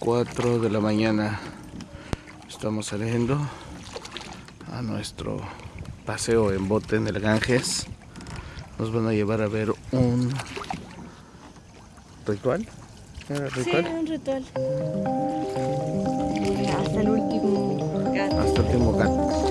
mañaneros. Son 4 de la mañana. Estamos saliendo a nuestro paseo en bote en el Ganges. Nos van a llevar a ver un ritual. ¿Era Sí, ritual? un ritual. Hasta el último gato. Hasta el último gato.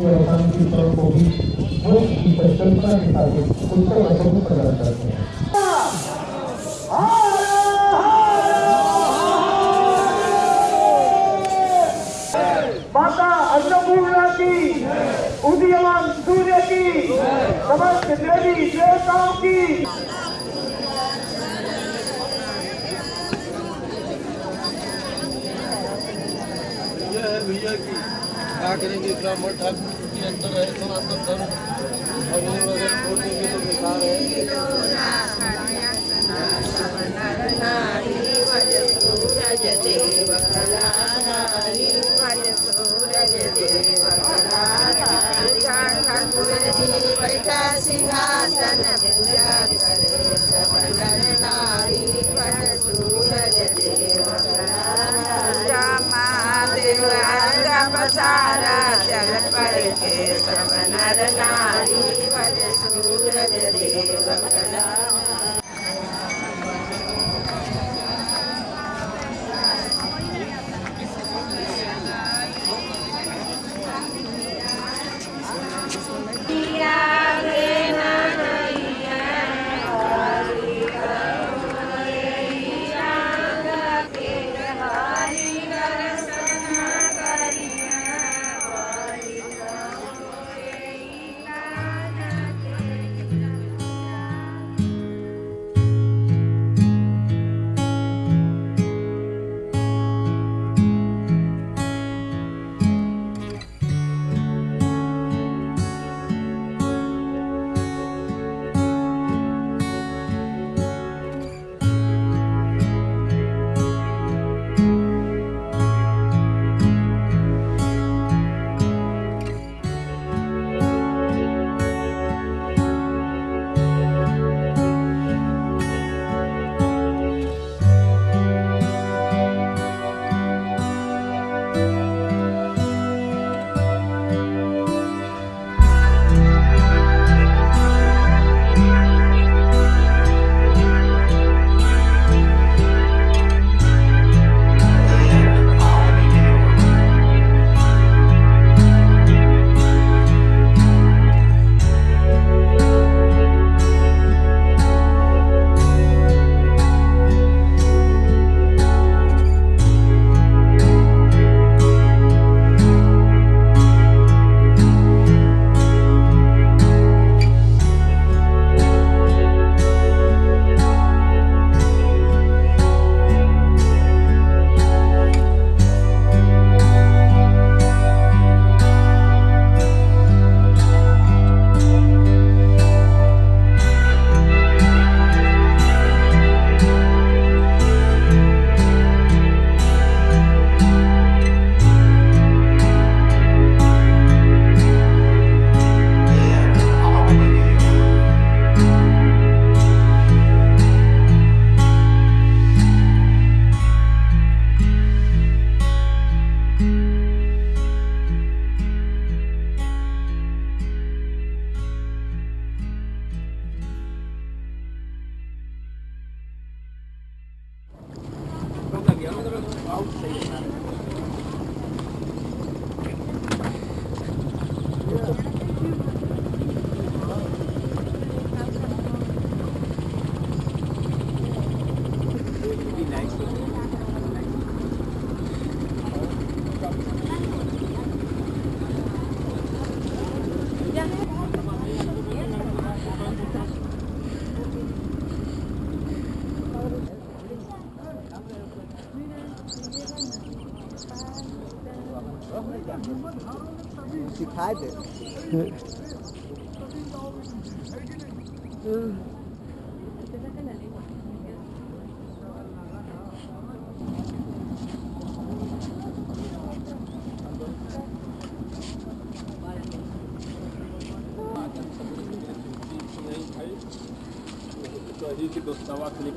Então, coração que estão ouvindo.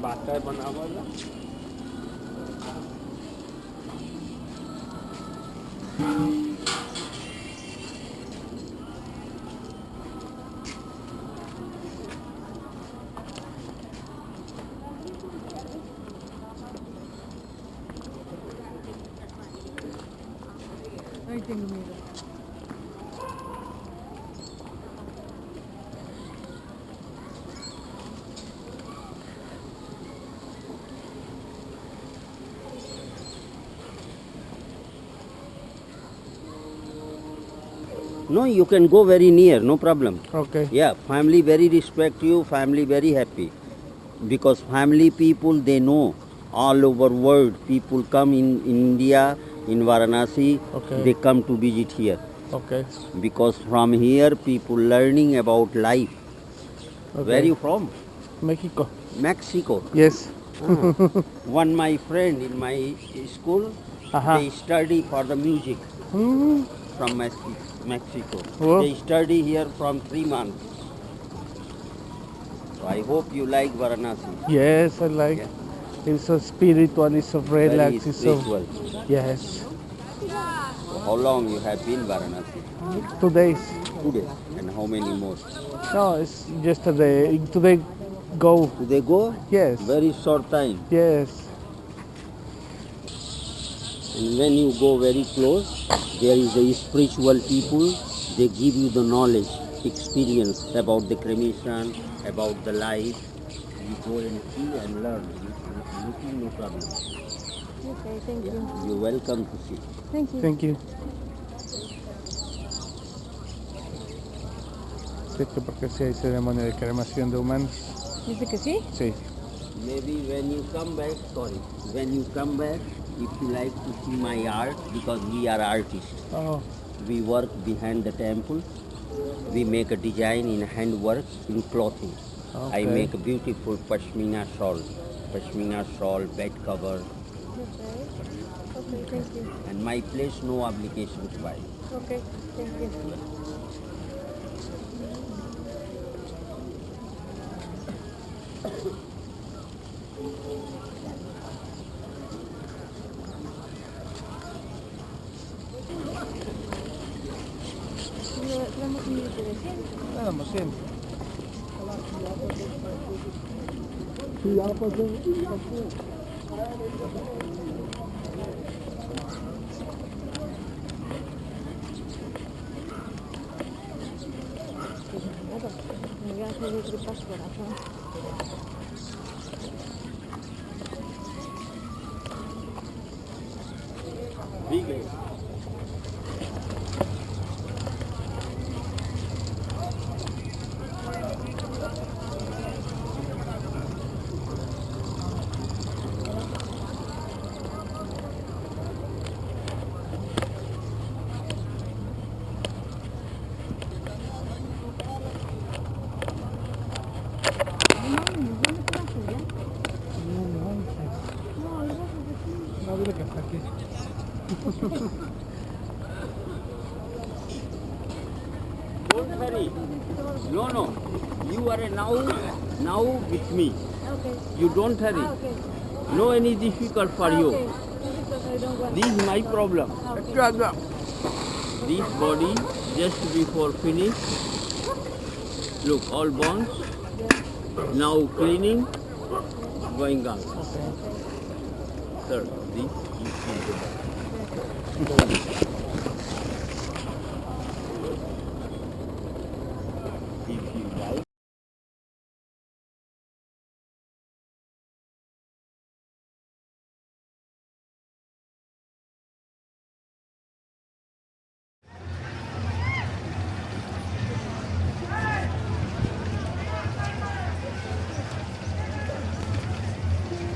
Water बना हुआ। No, you can go very near, no problem. Okay. Yeah, family very respect you, family very happy. Because family people they know all over world people come in, in India, in Varanasi, Okay. they come to visit here. Okay. Because from here people learning about life. Okay. Where you from? Mexico. Mexico. Yes. One my friend in my school, Ajá. they study for the music Mm, from Mex- Mexico. Oh. They study here from three months. So I hope you like Varanasi. yes, I like. Yeah. It's so spiritual. It's so relaxed. It's so yes. How long you have been Varanasi? Two days. Two days. And how many more? No, it's yesterday. Today, go. They go? Yes. Very short time. Yes. And when you go very close, there is a spiritual people. They give you the knowledge, experience about the cremation, about the life. You go and see and learn. Looking no problem. Okay, thank you. You're welcome to see. Thank you. Thank you. Sí, que porque si hay ceremonia de cremación de humanos. Dice que sí. Sí. Maybe when you come back, sorry, when you come back, if you like to see my art, because we are artists, Oh, we work behind the temple. We make a design in handwork in clothing. I make a beautiful pashmina shawl, pashmina shawl, bed cover, Okay. Okay, thank you. and my place no obligation to buy. Okay, thank you. Vamos nada más siempre. Me voy a hacer el tripas corazón. No, now, now with me. Okay. You don't hurry. Ah, okay. No any difficult for Ah, you. okay. Because I don't want. This is my problem. Ah, okay. This body just before finish. Look, all bones. Now cleaning, going on. Sir, this is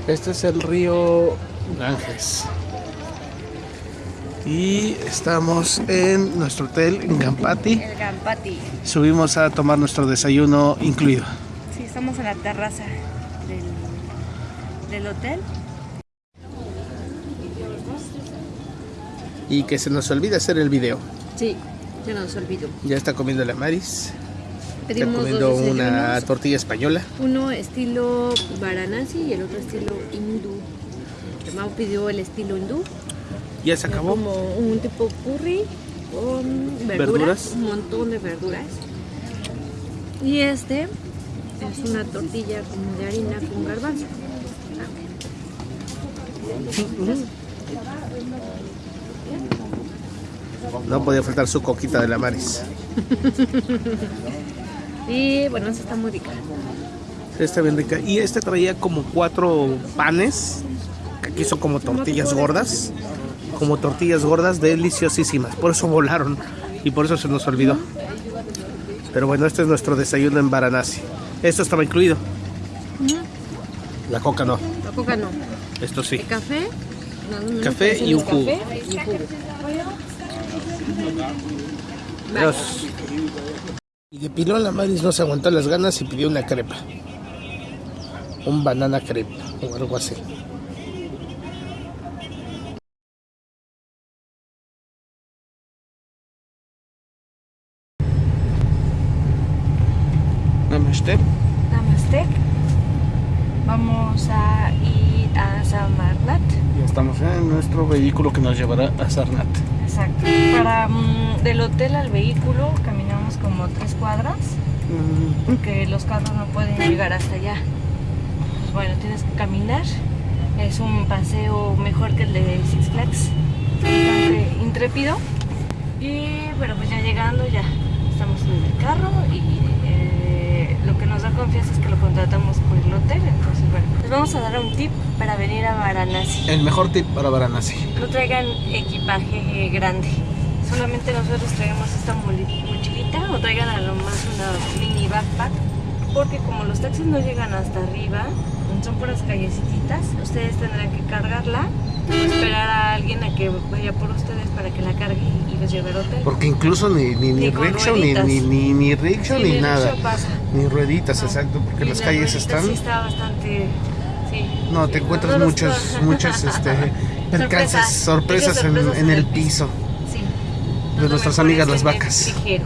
Este es el río Ganges. Y estamos en nuestro hotel en Gampati. El Gampati. Subimos a tomar nuestro desayuno incluido. Sí, estamos en la terraza del, del hotel. Y que se nos olvida hacer el video. Sí, se nos olvidó. Ya está comiendo la Maris. Está Pedimos comiendo dos una tortilla española. uno estilo Varanasi y el otro estilo hindú. Mau pidió el estilo hindú, Ya se acabó. como un tipo curry con verduras, Verduras. un montón de verduras. Y este es una tortilla como de harina con garbanzo. No podía faltar su coquita de la Maris. Y bueno, esa está muy rica. Está bien rica. Y este traía como cuatro panes, que aquí son como tortillas gordas. Como tortillas gordas deliciosísimas. Por eso volaron y por eso se nos olvidó. Pero bueno, este es nuestro desayuno en Varanasi. Esto estaba incluido. La coca no. La coca no. Esto sí. El café. no, no, Café y un café jugo. y un jugo. Dios. Y de pilón la Maris no se aguantó las ganas y pidió una crepa. Un banana crepe o algo así. Namaste. Namaste. Vamos a ir a Samarnat. Ya estamos en nuestro vehículo que nos llevará a Sarnat. Exacto. Para mm, del hotel al vehículo caminamos como tres cuadras porque los carros no pueden llegar hasta allá. Pues bueno, tienes que caminar. Es un paseo mejor que el de Six Flags. Bastante intrépido. Y bueno, pues ya llegando ya estamos en el carro y eh, lo que nos da confianza es que lo contratamos por el hotel. Entonces bueno, les vamos a dar un tip para venir a Varanasi. El mejor tip para Varanasi. No traigan equipaje grande. Solamente nosotros traemos esta mochilita o traigan a lo más una mini backpack. Porque como los taxis no llegan hasta arriba, son puras callecitas, ustedes tendrán que cargarla o esperar a alguien a que vaya por ustedes para que la cargue y los lleve al hotel. Porque incluso ni, ni, ni Ni rickshaw, ni, ni, ni, ni rickshaw, Sí, ni ni nada. pasa. Ni rueditas, No. exacto, porque Y las la calles están... Sí, está bastante. Sí. No, te encuentras muchas, muchas este, percances, sorpresas, en, el piso. Sí. De nuestras amigas las vacas. ligero.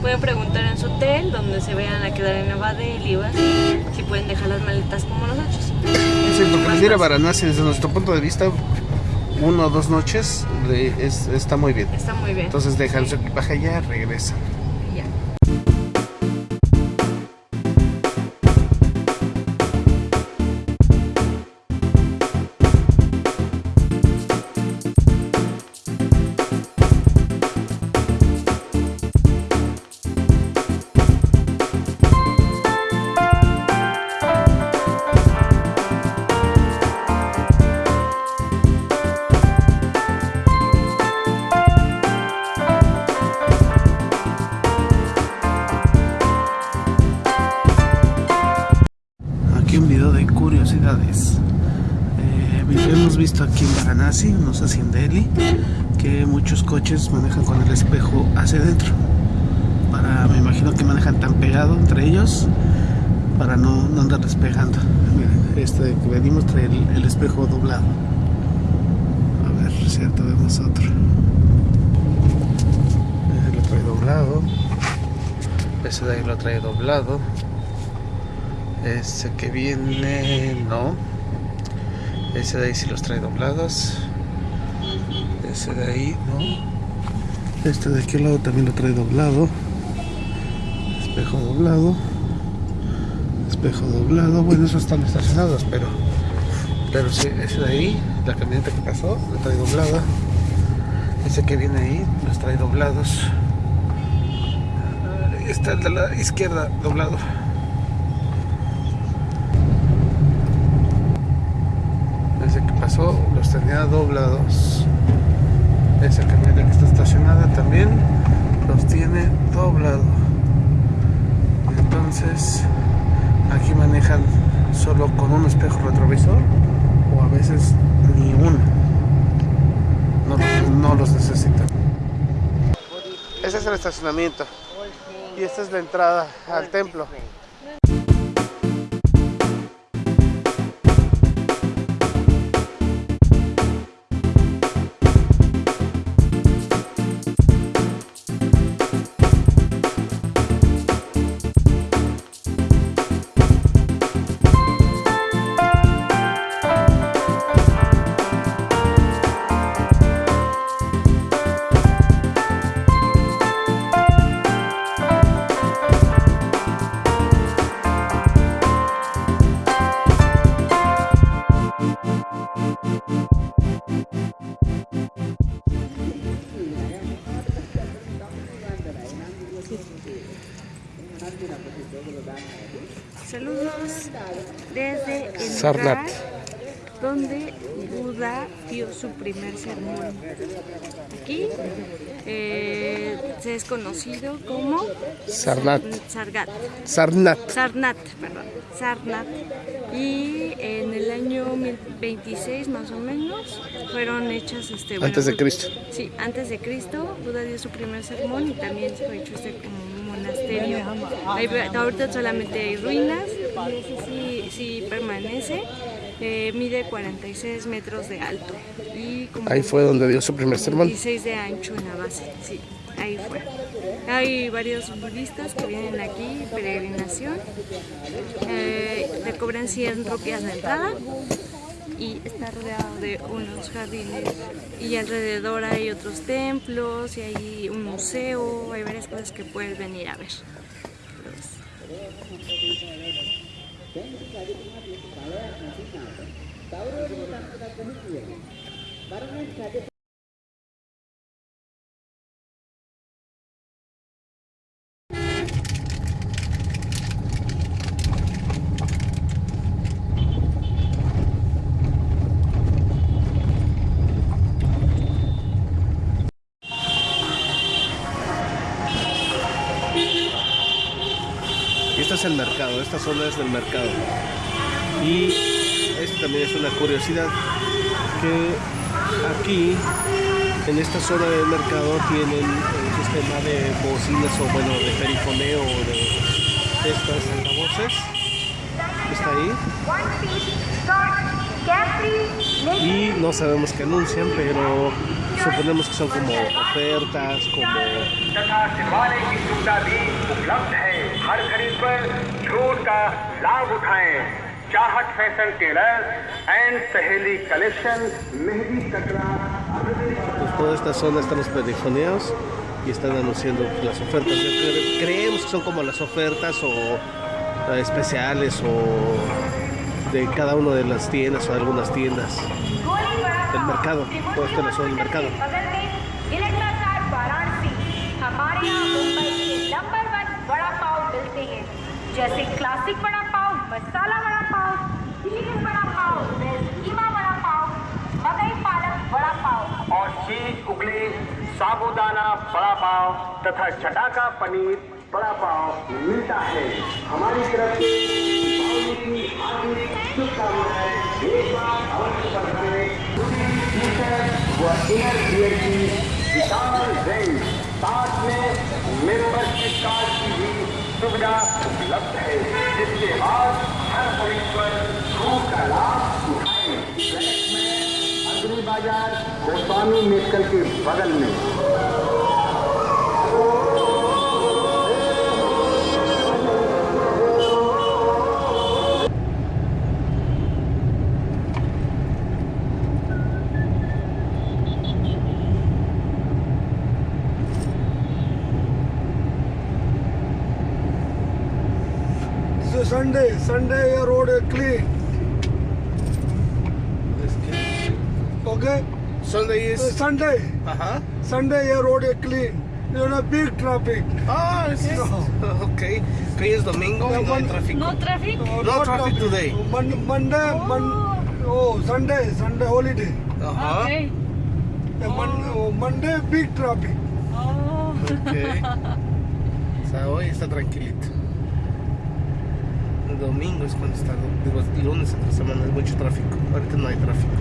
Pueden preguntar en su hotel, donde se vayan a quedar en Delhi o así, si pueden dejar las maletas como nosotros. Sí, porque venir a Varanasi desde nuestro punto de vista, uno o dos noches de- es- está muy bien. Está muy bien. Entonces dejan su equipaje allá, regresan. Varanasi, no sé si en Delhi, que muchos coches manejan con el espejo hacia adentro. Para, me imagino que manejan tan pegado entre ellos para no, no andar despegando. Miren, este que venimos trae el, espejo doblado. A ver, cierto, vemos otro. Ese lo trae doblado. Ese de ahí lo trae doblado. Ese que viene, no. Ese de ahí sí los trae doblados. Ese de ahí, no. Este de aquel lado también lo trae doblado. Espejo doblado. Espejo doblado. Bueno, esos están estacionados, pero. Pero sí, ese de ahí, la camioneta que pasó, lo trae doblada. Ese que viene ahí, los trae doblados. Está el de la izquierda doblado. Ese que pasó los tenía doblados. Camioneta que está estacionada también los tiene doblado. Entonces aquí manejan solo con un espejo retrovisor o a veces ni uno. No, no los necesitan. Ese es el estacionamiento y esta es la entrada al templo. Sarnat. donde Buda dio su primer sermón. Aquí eh, se es conocido como Sarnat. Sargat. Sarnat. Sarnat, perdón, Sarnat. Y en el año 1026 más o menos fueron hechas este bueno, Antes de Cristo. Sí, antes de Cristo, Buda dio su primer sermón y también fue hecho este como un monasterio. Ahí, ahorita solamente hay ruinas sí, sí permanece. Eh, mide 46 metros de alto y como Ahí fue donde dio su primer sermón. 16 de ancho en la base, sí, ahí fue. Hay varios budistas que vienen aquí, peregrinación, eh, te cobran 100 rupias de entrada y está rodeado de unos jardines y alrededor hay otros templos y hay un museo, hay varias cosas que puedes venir a ver. දැන් රජතුමාට මේක බලයක් නැති නිසා කවුරු හරි මතක් කරගන්න කියනවා. වරුණන් රජතුමා mercado, esta zona es del mercado. Y esto también es una curiosidad, que aquí, en esta zona del mercado, tienen el sistema de bocinas o bueno, de perifoneo de estas altavoces. Está ahí. Y no sabemos qué anuncian, pero suponemos que son como ofertas, como तथा सिलवाने की सुविधा भी उपलब्ध है हर खरीद पर छूट का लाभ उठाएं चाहत फैशन टेलर एंड सहेली कलेक्शन mehndi Katra pues, toda esta zona están los perifoneos y están anunciando pues, las ofertas. Yo cre- Creemos que son como las ofertas o eh, especiales o de cada una de las tiendas o de algunas tiendas del mercado. Todo esto es la zona del mercado. पाव हैं। जैसे क्लासिक बड़ा पाव, मसाला बड़ा पाव चीज़ बड़ा पाव कीमा बड़ा पाव, मकई पालक बड़ा पाव। और चीज़ उगले साबूदाना बड़ा पाव तथा चटाका पनीर बड़ा पाव मिलता है। हमारी तरफ़ से की एक बार अवश्य की विशाल रेंज साथ में मेंबरशिप कार्ड की भी सुविधा उपलब्ध है जिसके बाद हर परिश्वर छूट का लाभ उठाए। अग्नि बाज़ार गोस्वामी मेडिकल के बगल में। Sunday, Sunday your road is clean. Okay? Sunday Uh, is. Sunday, Ajá. Sunday your road is clean. You know, big traffic. Ah, es Ok. Que es domingo y no hay tráfico. ¿No tráfico? Uh, No traffic today. Mon- Monday, Mon- oh, Sunday, Sunday holiday. Ajá. Ok. Uh, Mon- oh, Monday, big traffic. Oh. Ok. O sea, hoy está tranquilito. Domingo es cuando está, digo, el lunes entre semana hay mucho tráfico. Ahorita no hay tráfico.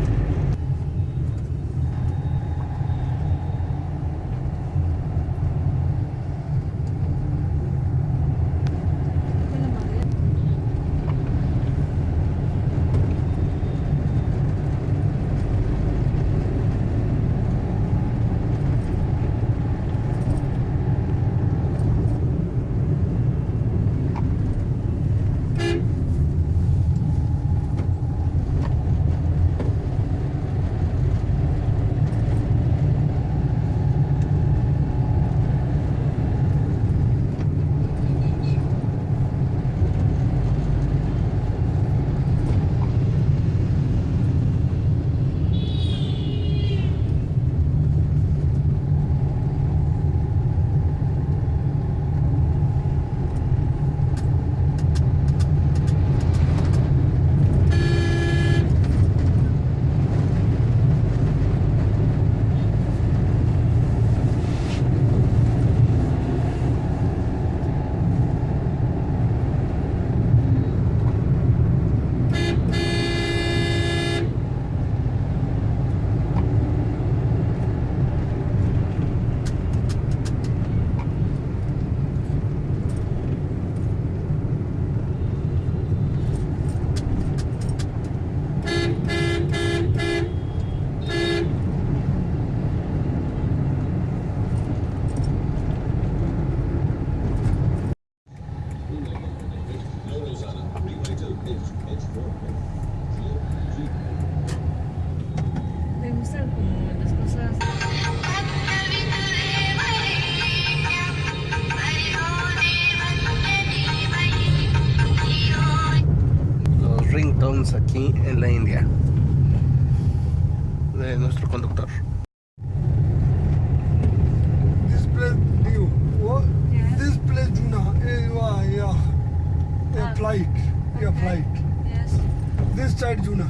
This side Juna.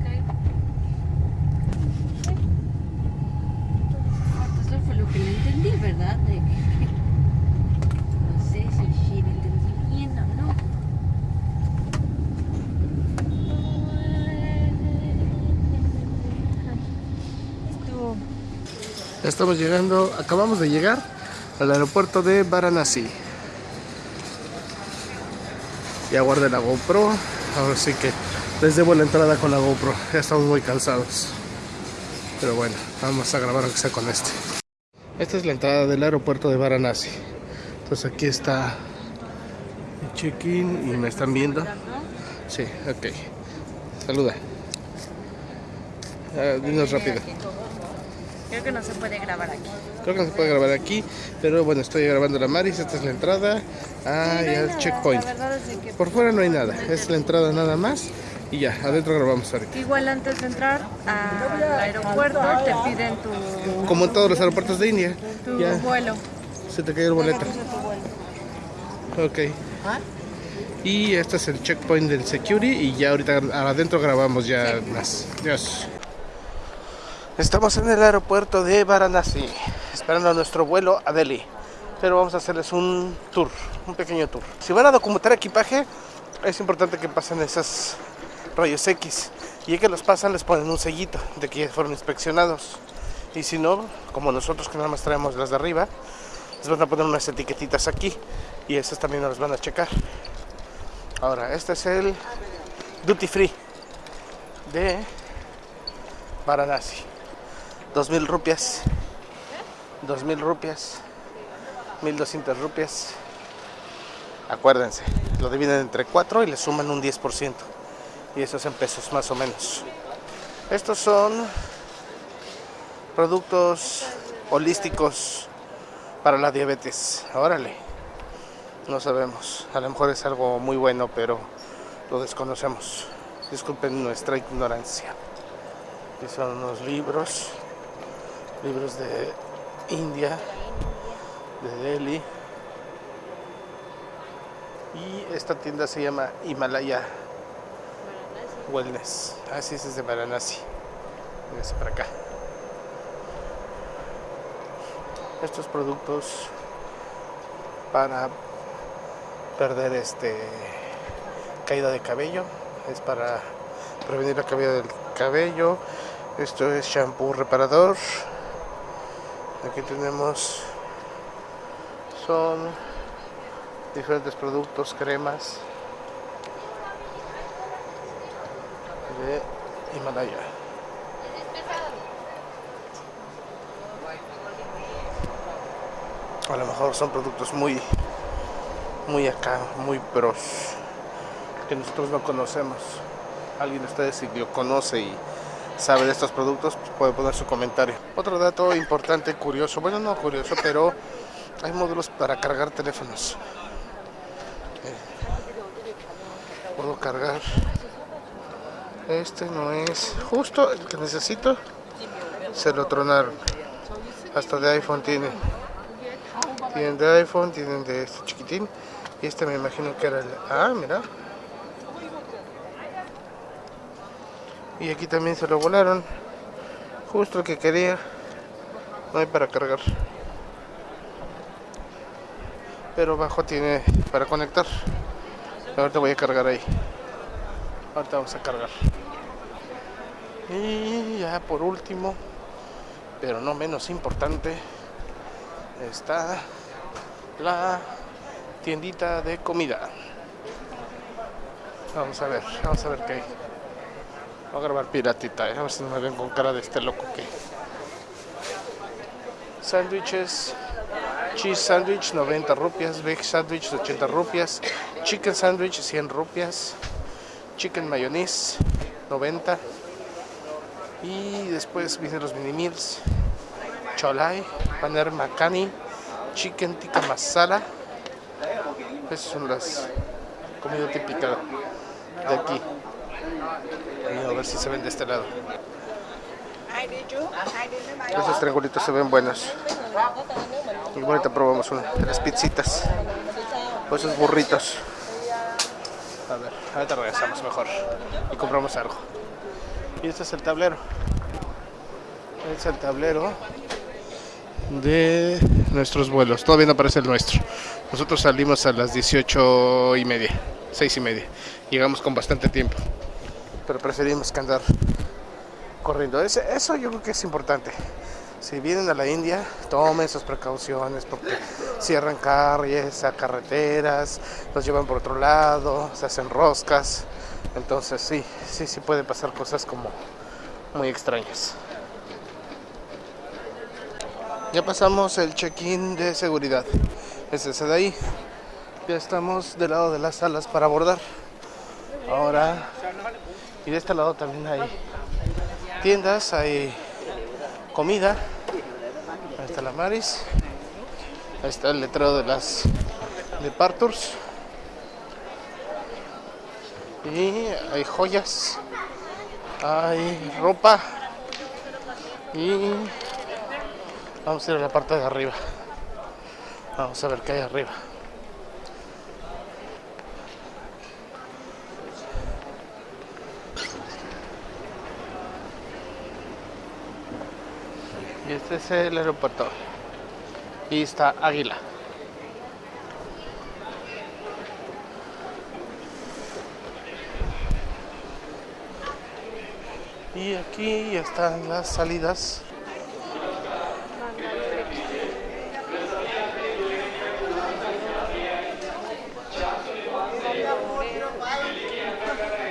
Okay. Esto fue lo que no entendí, ¿verdad? De que- no sé si sí lo entendí bien o no. Estuvo Estamos llegando, acabamos de llegar al aeropuerto de Varanasi. Ya guardé la GoPro, ahora sí que les debo la entrada con la GoPro, ya estamos muy cansados. Pero bueno, vamos a grabar aunque sea con este. Esta es la entrada del aeropuerto de Varanasi. Entonces aquí está el check-in y me están viendo. Sí, ok. Saluda. Ah, dinos rápido. Creo que no se puede grabar aquí. Creo que no se puede grabar aquí, pero bueno, estoy grabando la Maris, esta es la entrada. Ah, ya el checkpoint. La verdad es que Por fuera no hay nada, es la entrada nada más y ya, adentro grabamos ahorita. igual antes de entrar al aeropuerto te piden tu, Como en todos los aeropuertos de India, tu ya vuelo. se te cayó el boleto. Ok. Y este es el checkpoint del security y ya ahorita adentro grabamos ya más. Dios. Estamos en el aeropuerto de Varanasi, esperando a nuestro vuelo a Delhi. Pero vamos a hacerles un tour, un pequeño tour. Si van a documentar equipaje, es importante que pasen esas rayos X. Y ya que los pasan, les ponen un sellito de que ya fueron inspeccionados. Y si no, como nosotros que nada más traemos las de arriba, les van a poner unas etiquetitas aquí. Y esas también las van a checar. Ahora, este es el Duty Free de Varanasi. 2000 rupias. 2000 rupias. 1200 rupias. Acuérdense, lo dividen entre 4 y le suman un 10%. Y eso es en pesos más o menos. Estos son productos holísticos para la diabetes. Órale. No sabemos. A lo mejor es algo muy bueno, pero lo desconocemos. Disculpen nuestra ignorancia. Y son unos libros. Libros de India, de Delhi. Y esta tienda se llama Himalaya Wellness. Así es, es de Varanasi. Véngase para acá. Estos productos para perder este caída de cabello es para prevenir la caída del cabello esto es shampoo reparador aquí tenemos son diferentes productos cremas de Himalaya a lo mejor son productos muy muy acá, muy pros que nosotros no conocemos. Alguien de ustedes si lo conoce y sabe de estos productos, pues puede poner su comentario. Otro dato importante, curioso, bueno no curioso, pero hay módulos para cargar teléfonos. Eh, puedo cargar. Este no es justo el que necesito. Se lo tronaron. Hasta de iPhone tiene. Tienen de iPhone, tienen de este chiquitín. Y este me imagino que era el... Ah, mira. Y aquí también se lo volaron. Justo el que quería. No hay para cargar. Pero abajo tiene para conectar. Ahorita voy a cargar ahí. Ahorita vamos a cargar. Y ya por último, pero no menos importante, está la tiendita de comida. Vamos a ver, vamos a ver qué hay. Voy a grabar piratita, eh, a ver si no me ven con cara de este loco que. Sándwiches, cheese sandwich 90 rupias, veg sandwich 80 rupias, chicken sandwich 100 rupias, chicken mayonnaise 90 y después vienen los mini meals cholai paner makani chicken tikka masala. Esas son las comidas típicas de aquí. A ver si se ven de este lado. Esos triangulitos se ven buenos y ahorita probamos una las pizzitas. O esos burritos. A ver, ahorita regresamos mejor y compramos algo. Y este es el tablero. Este es el tablero de nuestros vuelos. Todavía no aparece el nuestro. Nosotros salimos a las 18 y media, 6 y media. Llegamos con bastante tiempo. Pero preferimos que andar corriendo. Eso yo creo que es importante. Si vienen a la India, tomen sus precauciones porque cierran calles, a carreteras, los llevan por otro lado, se hacen roscas. Entonces sí, sí, sí pueden pasar cosas como muy extrañas. Ya pasamos el check-in de seguridad. Es ese de ahí. Ya estamos del lado de las salas para abordar. Ahora, y de este lado también hay tiendas, hay comida. Ahí está la Maris. Ahí está el letrero de las de Parturs. Y hay joyas. Hay ropa. Y vamos a ir a la parte de arriba. Vamos a ver qué hay arriba. Y este es el aeropuerto. Y está Águila. Aquí ya están las salidas.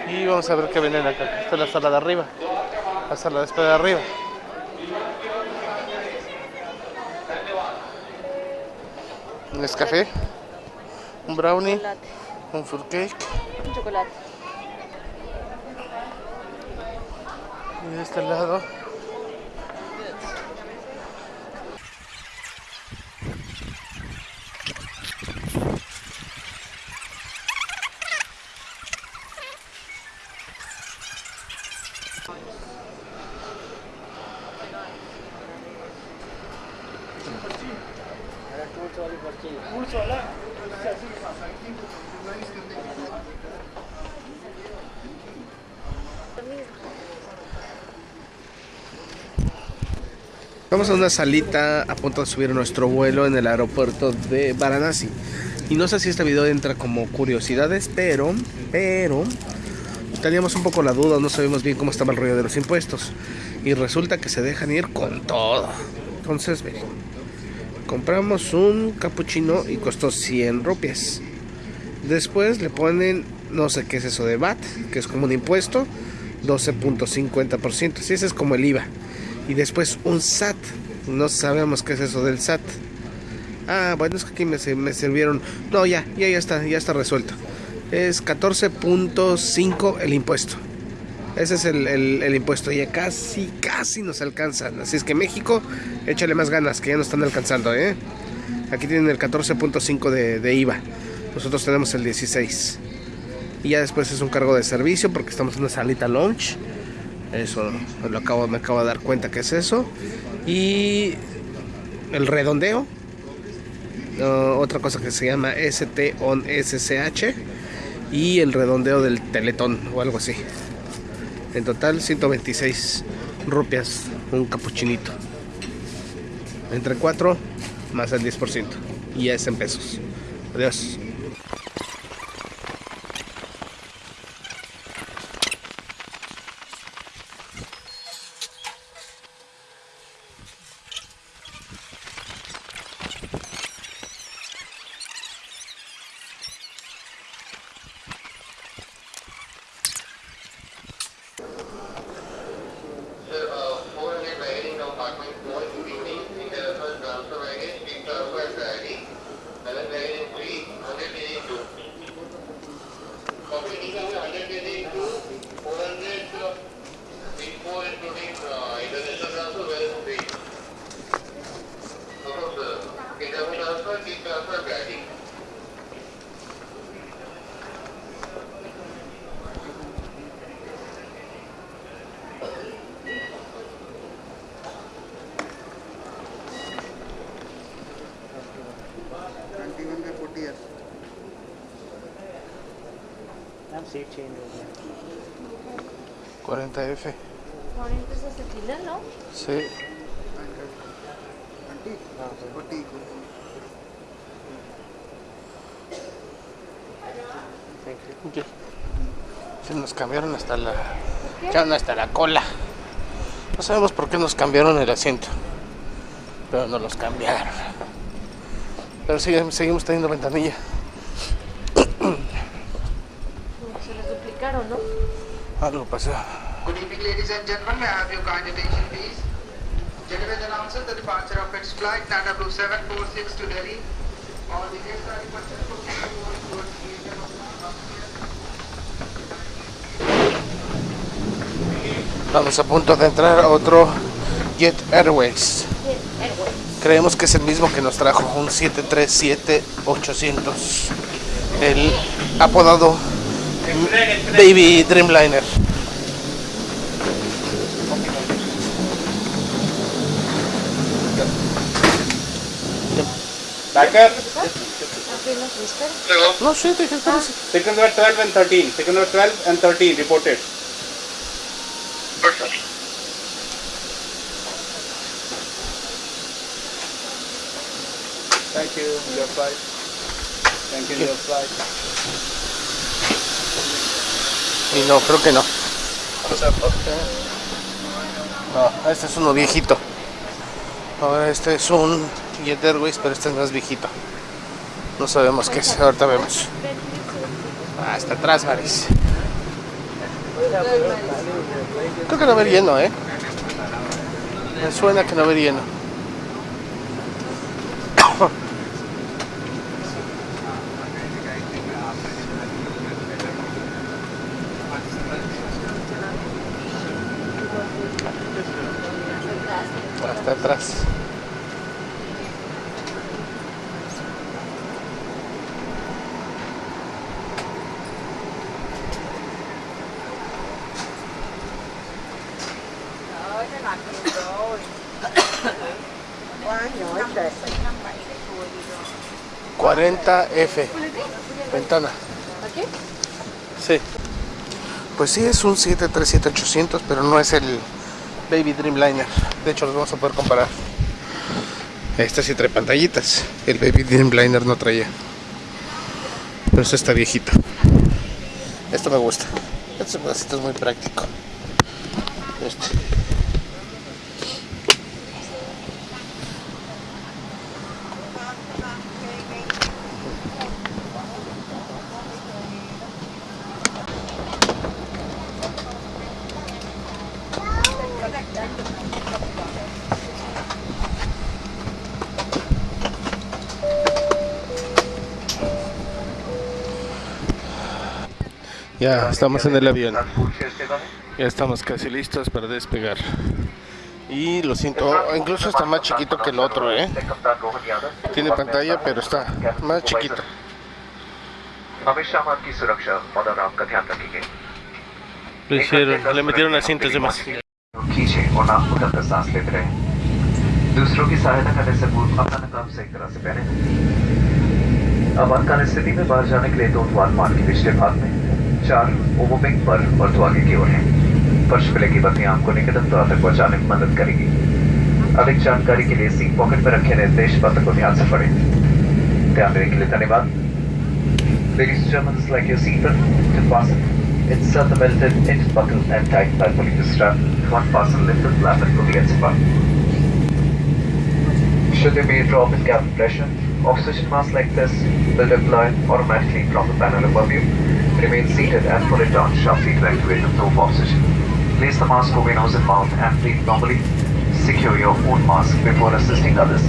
Y vamos a ver qué vienen acá. Esta es la sala de arriba. La sala de espera de arriba. Un café, un brownie, un fruit cake. Un chocolate. De este lado. Vamos a una salita a punto de subir nuestro vuelo en el aeropuerto de Varanasi. Y no sé si este video entra como curiosidades, pero, pero, teníamos un poco la duda, no sabíamos bien cómo estaba el rollo de los impuestos. Y resulta que se dejan ir con todo. Entonces, miren, compramos un capuchino y costó 100 rupias. Después le ponen, no sé qué es eso de VAT, que es como un impuesto, 12.50%. Sí, ese es como el IVA. Y después un SAT. No sabemos qué es eso del SAT. Ah, bueno, es que aquí me, me sirvieron. No, ya, ya, ya está, ya está resuelto. Es 14.5 el impuesto. Ese es el, el- el impuesto. Ya casi, casi nos alcanzan. Así es que México, échale más ganas, que ya nos están alcanzando, ¿eh? Aquí tienen el 14.5 de, de IVA. Nosotros tenemos el 16. Y ya después es un cargo de servicio porque estamos en una salita lunch. Eso lo acabo, me acabo de dar cuenta que es eso. Y el redondeo. Uh, otra cosa que se llama ST on SCH. Y el redondeo del teletón o algo así. En total 126 rupias un capuchinito. Entre 4 más el 10%. Y ya es en pesos. Adiós. 40F. 40 es el final, ¿no? Sí. Okay. Se nos cambiaron hasta la hasta la cola. No sabemos por qué nos cambiaron el asiento, pero nos los cambiaron. Pero seguimos teniendo ventanilla. Good evening, ladies and gentlemen. May I have your kind attention, please? Gentlemen announces the departure of its flight Nana Blue 746 to Delhi. All the guests are requested to proceed towards the area of Estamos a punto de entrar a otro Jet Airways. Creemos que es el mismo que nos trajo un 737-800. El apodado Baby Dreamliner. Backer, Apenas me espero. No, sí, te dije, espérese. seconds were 12 and 13. Seconds were 12 and 13 reported. Thank you, your flight. Thank you, your flight. Y no, creo que no. No, este es uno viejito. Ahora este es un Jet Airways, pero este es más viejito. No sabemos qué es, ahorita vemos. Ah, está atrás, Maris. Creo que no va a haber lleno, ¿eh? Me suena que no va a haber lleno. Hasta atrás. 40F. Ventana. ¿Aquí? Sí. Pues sí, es un 737-800, pero no es el Baby Dreamliner. De hecho, los vamos a poder comparar. Este sí trae pantallitas. El Baby Dreamliner no traía. Pero este está viejito. Esto me gusta. Este pedacito es muy práctico. Este. Ya estamos en el avión. Ya estamos casi listos para despegar. Y lo siento, oh, incluso está más chiquito que el otro, ¿eh? Tiene pantalla, pero está más chiquito. हमेशा हम आपकी सुरक्षा और आराम का ध्यान रखेंगे Lo hicieron, le metieron asientos de más. खींचे और नाक खुद कर सांस लेते रहे दूसरों की सहायता करने से पूर्व अपना नकाब सही तरह से पहने आपातकाल स्थिति में बाहर जाने के लिए दो द्वार मान के पिछले भाग में चार ओवरविंग पर और दो आगे की ओर हैं फर्श प्ले की बत्तियाँ आपको निकटतम द्वार तक पहुँचाने में मदद करेगी अधिक जानकारी के लिए सीट पॉकेट में रखे निर्देश पत्र को ध्यान से पढ़ें ध्यान देने के लिए धन्यवाद Ladies and gentlemen, select your seatbelt to fasten. Insert the belted end buckle and tighten by pulling the strap. One fasten lift the flap and pull the ends apart. Should there be a drop in cabin pressure, oxygen mask like this will deploy automatically from the panel above you. Remain seated and pull it down sharply to activate the of oxygen. Place the mask over nose and mouth and breathe normally. Secure your own mask before assisting others.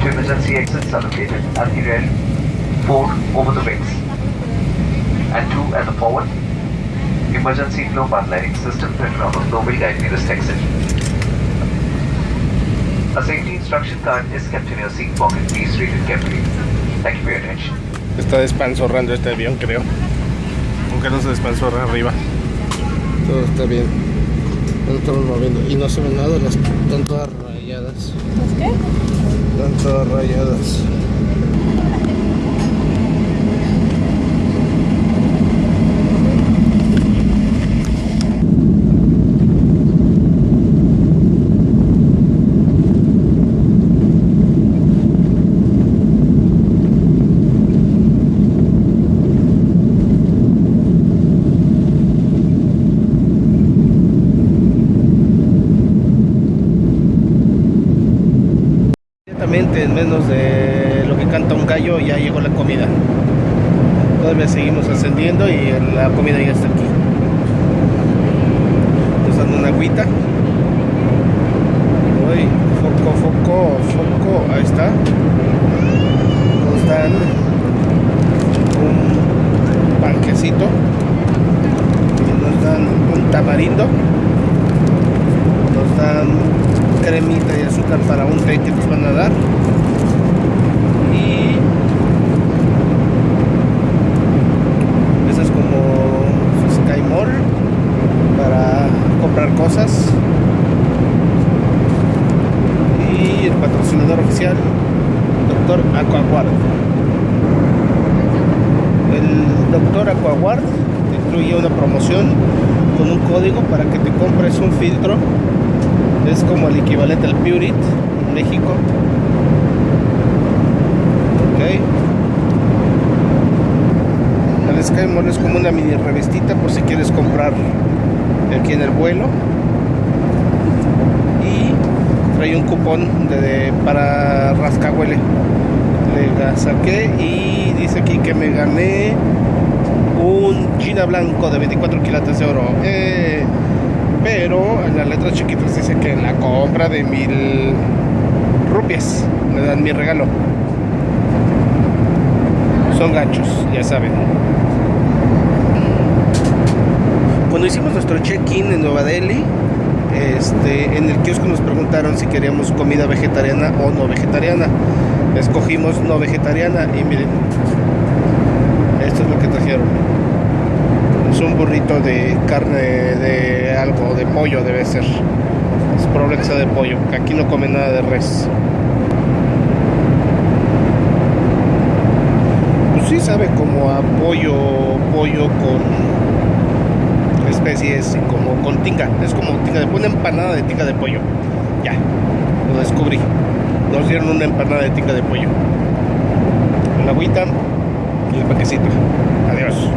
Two emergency exits are located at the rear, four over the wings, and two at the forward. Emergency flow path lighting system printed on the flow will guide this exit. A safety instruction card is kept in your seat pocket. Please read it carefully. Thank you for your attention. Está despanzorrando este avión, creo. Aunque no se despanzorra arriba. Todo está bien. No estamos moviendo. Y no se ve nada, las están todas rayadas. ¿Las qué? Están todas rayadas. Inmediatamente, en menos de lo que canta un gallo, ya llegó la comida. Todavía seguimos ascendiendo y la comida ya está aquí. Nos dan una agüita. Uy, foco, foco, foco, ahí está. Nos dan un panquecito. Y nos dan un tamarindo. Nos dan para un té que nos van a dar. Y eso es como Sky Mall para comprar cosas. Y el patrocinador oficial, Doctor Aquaguard. El Doctor Aquaguard incluye una promoción con un código para que te compres un filtro es como el equivalente al Purit en México. Ok. El Sky Mall es como una mini revistita por si quieres comprar aquí en el vuelo. Y trae un cupón de, para rascahuele. Le saqué y dice aquí que me gané un Gina blanco de 24 quilates de oro. Eh, pero en las letras chiquitas dice que en la compra de mil rupias me dan mi regalo. Son ganchos, ya saben. Cuando hicimos nuestro check-in en Nueva Delhi, este, en el kiosco nos preguntaron si queríamos comida vegetariana o no vegetariana. Escogimos no vegetariana y miren, esto es lo que trajeron es un burrito de carne de algo, de pollo debe ser. Es probable sea de pollo, que aquí no come nada de res. Pues sí sabe como a pollo, pollo con especies como con tinga. Es como tinga de una empanada de tinga de pollo. Ya, lo descubrí. Nos dieron una empanada de tinga de pollo. La agüita y el paquecito. Adiós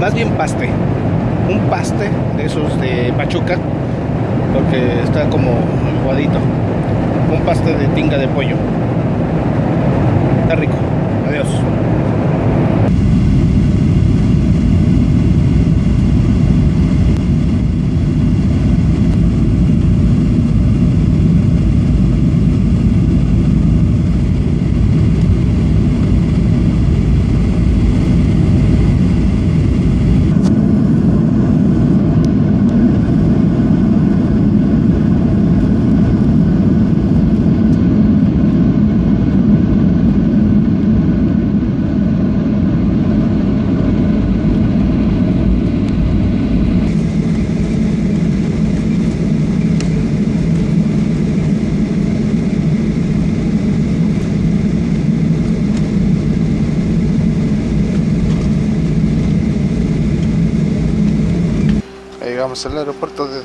más bien paste, un paste de esos de Pachuca, porque está como aguadito, un paste de tinga de pollo. Está rico. Adiós. Al aeropuerto de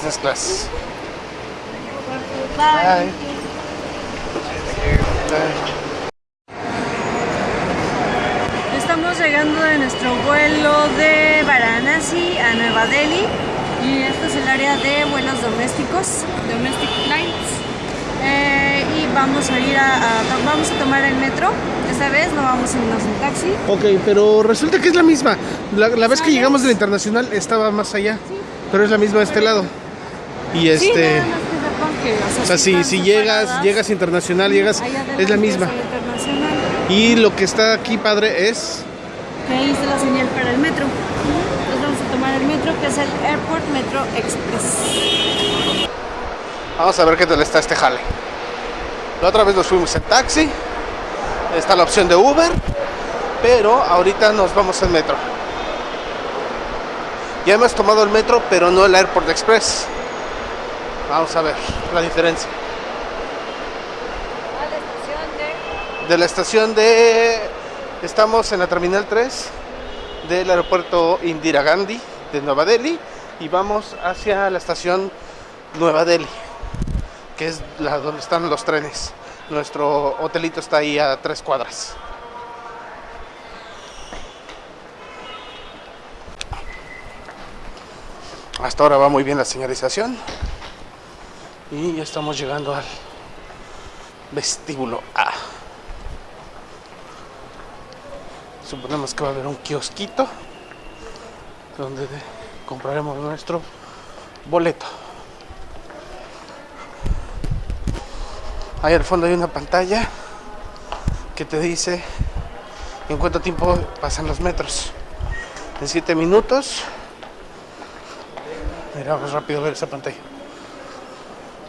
business class. Bye. Bye. Estamos llegando de nuestro vuelo de Varanasi a Nueva Delhi y este es el área de vuelos domésticos, domestic flights. Eh, y vamos a ir a, a- vamos a tomar el metro. Esta vez no vamos a irnos en taxi. Ok, pero resulta que es la misma. La, la vez que llegamos de la internacional estaba más allá, pero es la misma de este lado. Y Sí, este, nada más que sepan que, o sea, o sea, sí si, si llegas, llegas internacional, llegas, es la misma. Y lo que está aquí padre es, Que ahí está la señal para el metro. Entonces vamos a tomar el metro que es el Airport Metro Express. vamos a ver qué tal está este jale. La otra vez nos fuimos en taxi, está la opción de Uber, pero ahorita nos vamos en metro. Ya hemos tomado el metro, pero no el Airport Express. Vamos a ver la diferencia. A la estación de de la estación de... Estamos en la Terminal 3 del aeropuerto Indira Gandhi de Nueva Delhi y vamos hacia la estación Nueva Delhi, que es la donde están los trenes. Nuestro hotelito está ahí a tres cuadras. Hasta ahora va muy bien la señalización y ya estamos llegando al vestíbulo A. Suponemos que va a haber un kiosquito donde de- compraremos nuestro boleto. Ahí al fondo hay una pantalla que te dice en cuánto tiempo pasan los metros. En 7 minutos. Mira, vamos rápido a ver esa pantalla.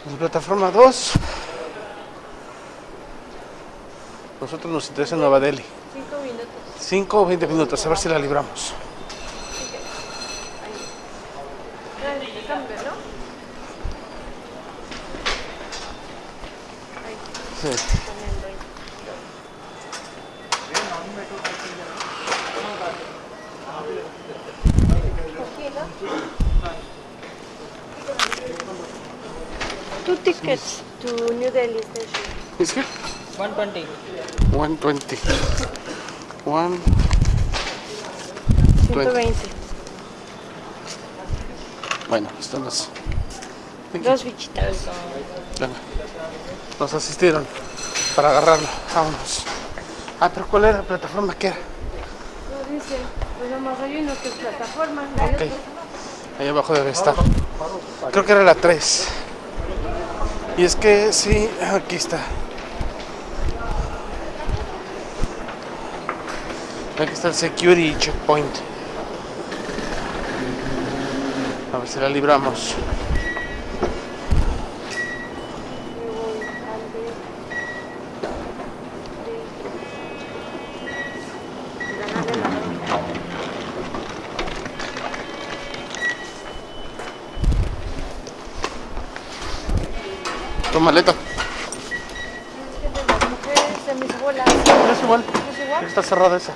En plataforma 2. Nosotros nos interesa Nueva Delhi. 5 minutos. 5 o 20 minutos, a ver si la libramos. Sí. Tickets to New Delhi station. Is here? 120. 120. 1. 120. Bueno, están las. Dos bichitas. Venga. Nos asistieron para agarrarlo. Vámonos. Ah, pero ¿cuál era la plataforma que era? No dice, pues nomás hay uno que es plataforma. Ok. Ahí abajo debe estar. Creo que era la 3. Y es que sí, aquí está. Aquí está el security checkpoint. A ver si la libramos. Tu maleta. Las mujeres de mis bolas. No es igual. ¿Es igual? Está cerrada esa.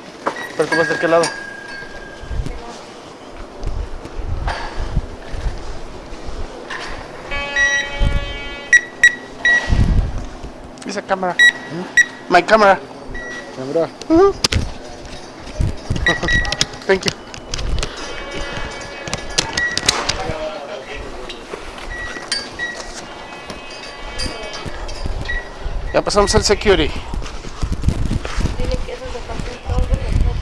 Pero tú vas de qué lado. Esa cámara. My camera. Camera. Thank you. Ya pasamos al security. Dile que eso se pasó en todos los metros.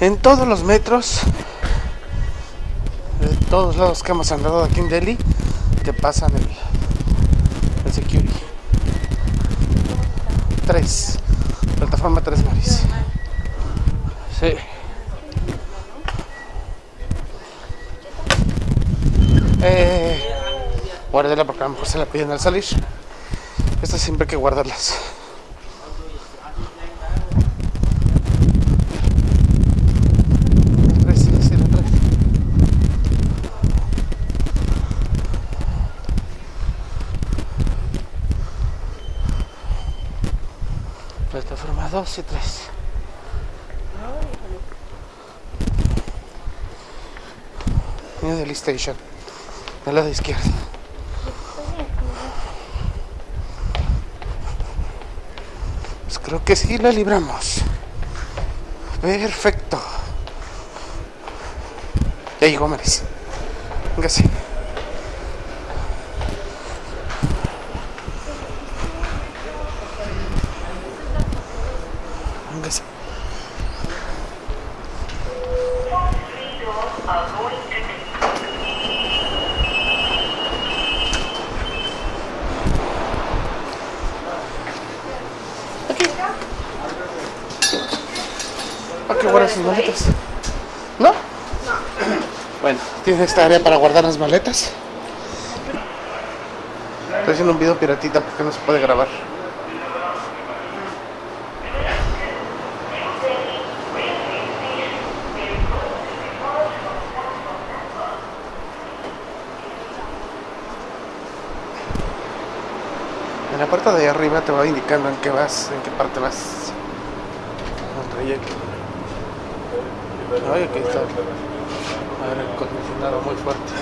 En todos los metros, de todos lados que hemos andado aquí en Delhi, te pasan el, security. Tres. Plataforma 3 Maris. Sí. Eh, guárdela porque a lo mejor se la piden al salir. Estas siempre hay que guardarlas. Tres, sí, sí, la tres. Plataforma 2 y 3. New Delhi Station. Del lado izquierdo. Pues creo que sí la libramos. Perfecto. Ya llegó Maris. Véngase. Ah, qué buenas sus maletas. ¿No? Bueno, tiene esta área para guardar las maletas. Estoy haciendo un video piratita porque no se puede grabar. En la parte de arriba te va indicando en qué vas, en qué parte vas. El trayecto. Ay, aquí está. Aire acondicionado muy fuerte.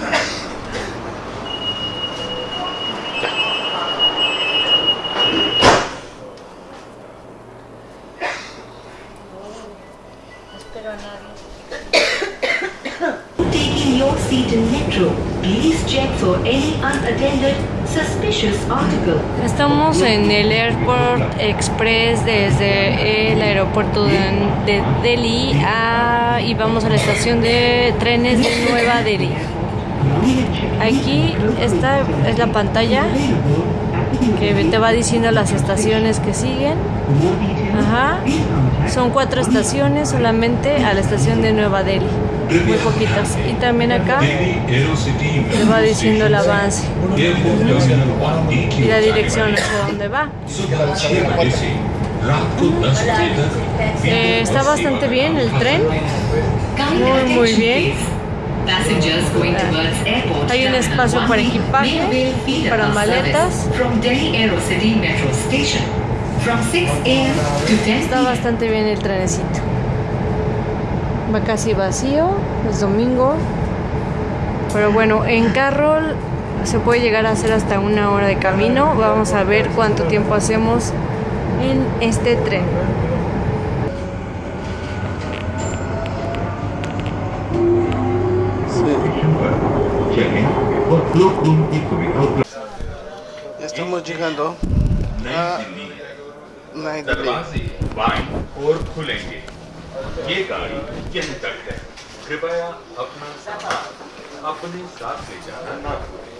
Taking your seat in metro, please check for any unattended suspicious article. Estamos en el Airport Express desde el aeropuerto de, de Delhi a, y vamos a la estación de trenes de Nueva Delhi. Aquí esta es la pantalla que te va diciendo las estaciones que siguen. Ajá. Son cuatro estaciones solamente a la estación de Nueva Delhi. Muy poquitas. Y también acá te va diciendo el avance y la dirección hacia dónde va. Eh, está bastante bien el tren. Muy, muy bien. Hay un espacio para equipaje, para maletas. Está bastante bien el trenecito. Va casi vacío, es domingo. Pero bueno, en carro se puede llegar a hacer hasta una hora de camino. Vamos a ver cuánto tiempo hacemos en este tren. Ya estamos llegando a ये गाड़ी यहीं तक है कृपया अपना सामान अपने साथ ले जाना ना भूलें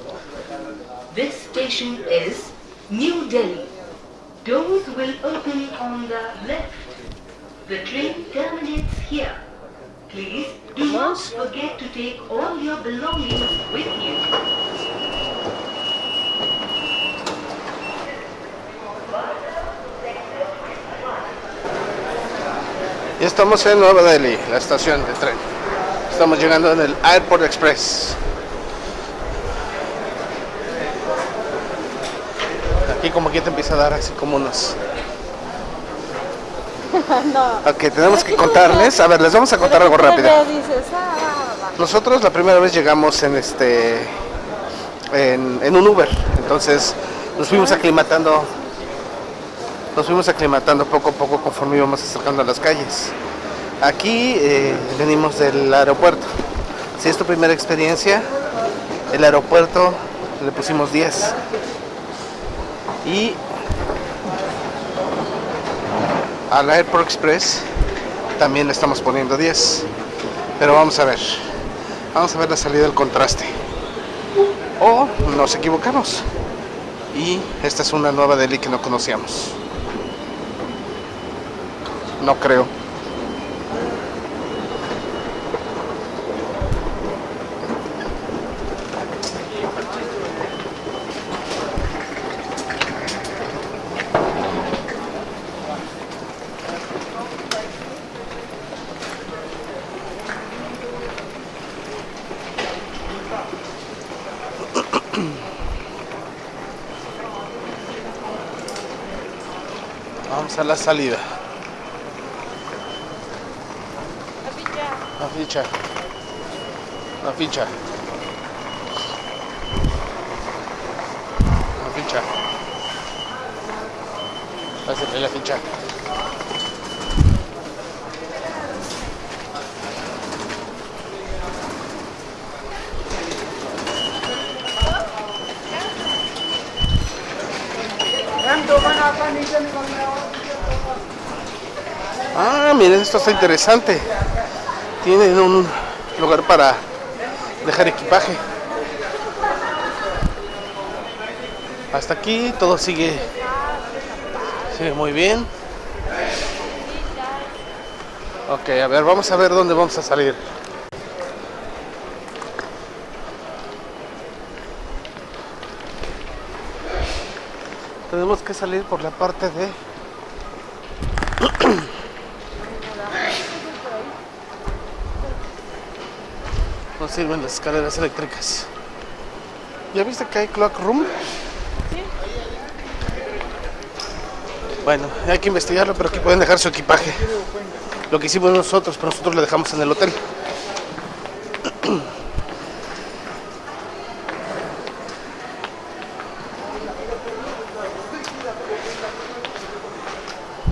This station is New Delhi. Doors will open on the left. The train terminates here. Please do not forget to take all your belongings with you. Ya estamos en Nueva Delhi, la estación de tren. Estamos llegando en el Airport Express. Aquí como que te empieza a dar así como unos... no. Ok, tenemos que contarles. A ver, les vamos a contar algo rápido. ah. Nosotros la primera vez llegamos en este en, en un Uber, entonces nos fuimos aclimatando, nos fuimos aclimatando poco a poco conforme íbamos acercando a las calles. Aquí eh, venimos del aeropuerto. Si es tu primera experiencia, el aeropuerto le pusimos 10. Y al Airport Express también le estamos poniendo 10. Pero vamos a ver. Vamos a ver la salida del contraste. O nos equivocamos. Y esta es una nueva Delhi que no conocíamos. No creo. Vamos a la salida. La ficha. La ficha. La ficha. Pásale la ficha. Ah, miren, esto está interesante. Tienen un lugar para dejar equipaje. Hasta aquí todo sigue, sigue muy bien. Ok, a ver, vamos a ver dónde vamos a salir. Tenemos que salir por la parte de No sirven las escaleras eléctricas. ¿Ya viste que hay clock room? Bueno, hay que investigarlo, pero aquí pueden dejar su equipaje. Lo que hicimos nosotros, pero nosotros lo dejamos en el hotel.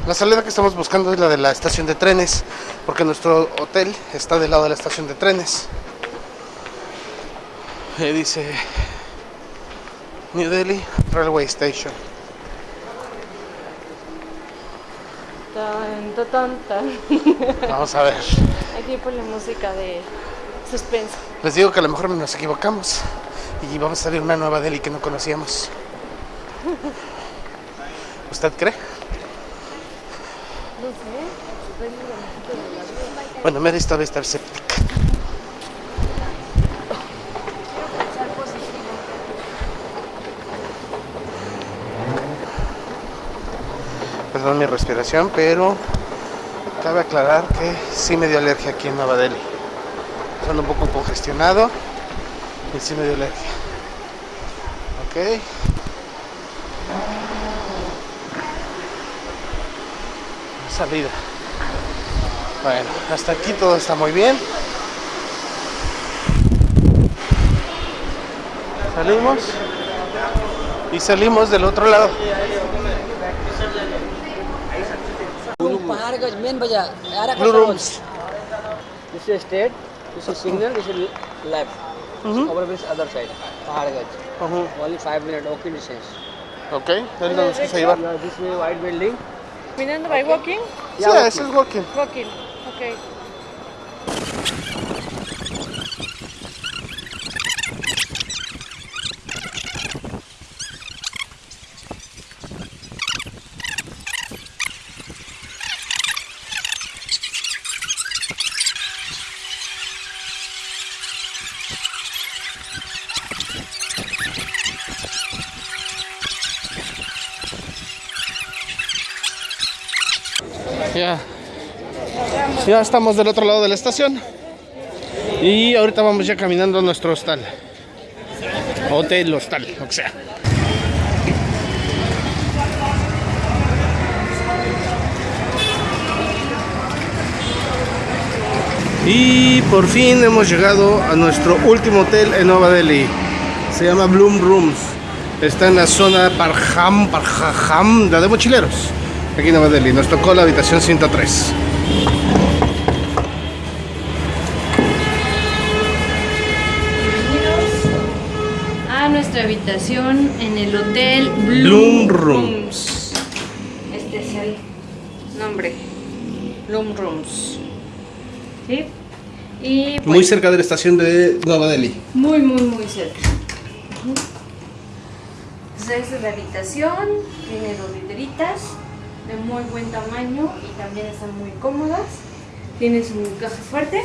La salida que estamos buscando es la de la estación de trenes, porque nuestro hotel está del lado de la estación de trenes. Ahí dice New Delhi Railway Station. Tan, tan, tan. Vamos a ver. Aquí pone música de suspenso. Les digo que a lo mejor nos equivocamos y vamos a salir una nueva Delhi que no conocíamos. ¿Usted cree? No sé. Bueno, Mary esta vez está escéptica. Perdón mi respiración, pero cabe aclarar que sí me dio alergia aquí en Nueva Delhi. Son un poco congestionado y sí me dio alergia. Ok. Salida. Bueno, hasta aquí todo está muy bien. Salimos y salimos del otro lado. because main bazaar. Blue rooms. This is straight. This is signal. This is left. Mm-hmm. Over bridge other side. Paharganj. Mm-hmm. Only five minute walking distance. Okay. Then no, उसको सही बात. Yeah, this is white building. Minan, okay. by walking? Yeah, yes, walking. she's walking. Walking. Okay. Ya estamos del otro lado de la estación. Y ahorita vamos ya caminando a nuestro hostal. Hotel, hostal, que sea. Y por fin hemos llegado a nuestro último hotel en Nueva Delhi. Se llama Bloom Rooms. Está en la zona Parham, Parham, la de mochileros. Aquí en Nueva Delhi. Nos tocó la habitación 103. a nuestra habitación en el hotel Bloom Bloom, Rooms. Este es el nombre. Bloom Rooms. ¿Sí? Y Muy pues, cerca de la estación de Nueva Delhi. Muy, muy, muy cerca. Esta es la habitación. Tiene dos literitas de muy buen tamaño y también están muy cómodas. Tiene su caja fuerte.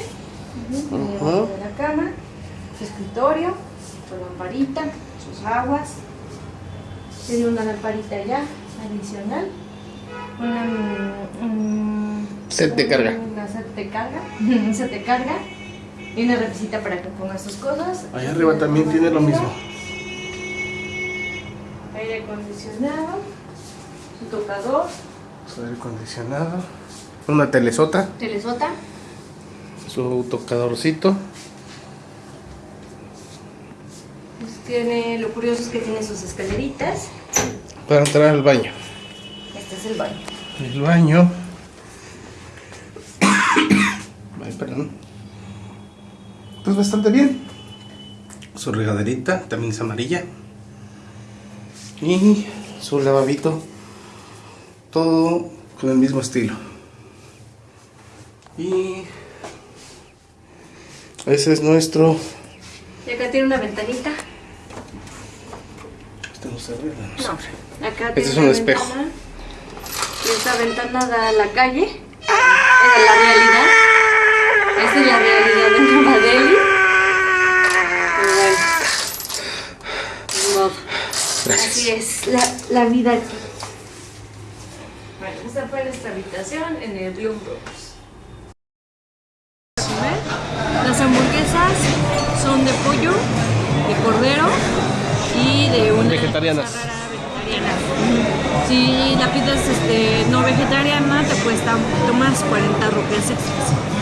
Debajo de la cama. Su escritorio. Su lamparita. Sus aguas. Tiene una lamparita ya adicional. Una, mm, mm, Set de carga. Una set de carga. Un set de carga. Y una repisita para que pongas tus cosas. Allá arriba también tiene lo mismo. Aire acondicionado. Su tocador. Su aire acondicionado. Una telesota. Telesota. Su tocadorcito. Tiene, lo curioso es que tiene sus escaleritas. Para entrar al baño. Este es el baño. El baño. Ay, perdón. Pues bastante bien. Su regaderita también es amarilla. Y su lavabito. Todo con el mismo estilo. Y ese es nuestro. Y acá tiene una ventanita. Este no se abre, no se No, abre. acá Este tiene es un una espejo. ventana. Y esta ventana da a la calle. Esa es la realidad. Esa es la realidad de Nueva bueno. Gracias. Así es la, la vida aquí. Bueno, esta fue nuestra habitación en el Bloom Rooms. Las hamburguesas son de pollo, de cordero de una Vegetarianas. rara vegetariana. Si la pides este, no vegetariana te cuesta un poquito más, 40 rupias extras.